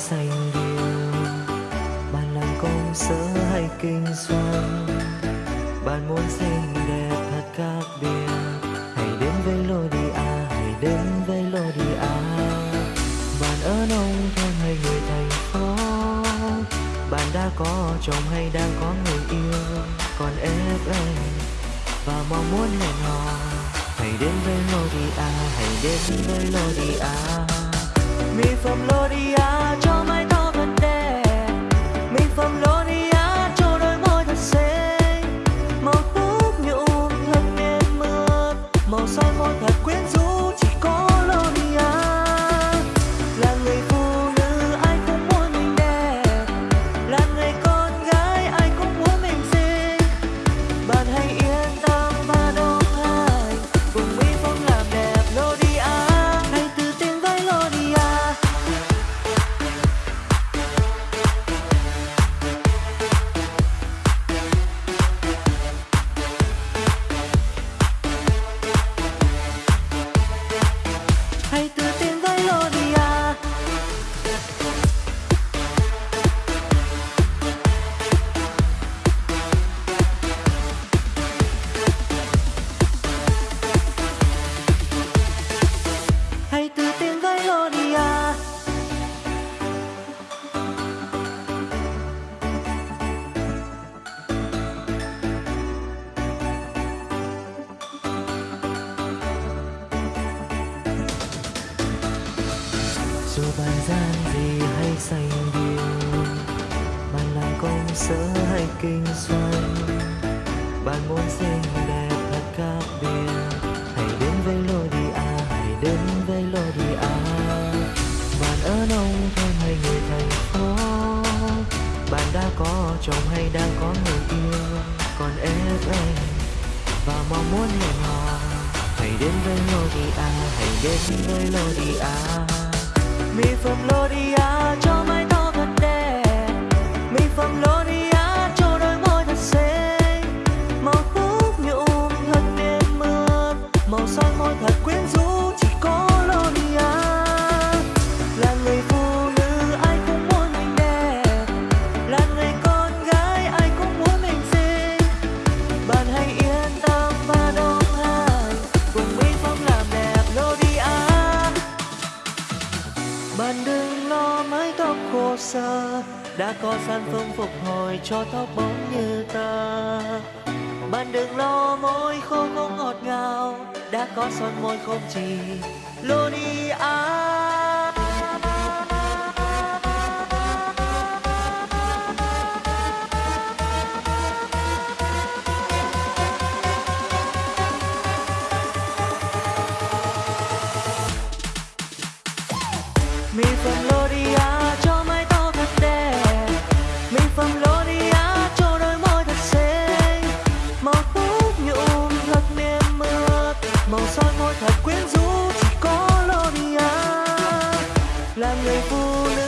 xanh điều bạn làm công sở hay kinh doanh? Bạn muốn xinh đẹp thật khác biệt. Hãy đến với Lodia, hãy đến với Lodia. Bạn ở nông thôn hay người thành phố. Bạn đã có chồng hay đang có người yêu? Còn ép anh và mong muốn hẹn hò. Hãy đến với Lodia, hãy đến với Lodia. Mỹ phẩm Lodia. Tin dù bàn gian gì hay xanh điều, bạn làm công sở hay kinh doanh bạn muốn xinh đẹp chồng hay đang có người yêu. Còn em và mong muốn hẹn hò. Hãy đến với Lodia hãy đến với Lodia mỹ phẩm Lodia cho bạn đừng lo, mái tóc khô xơ đã có sản phẩm phục hồi cho tóc bóng như ta bạn đừng lo, môi khô không ngọt ngào, đã có son môi không chỉ Lonia mỹ thật quyến rũ chỉ có Loria à. là người phụ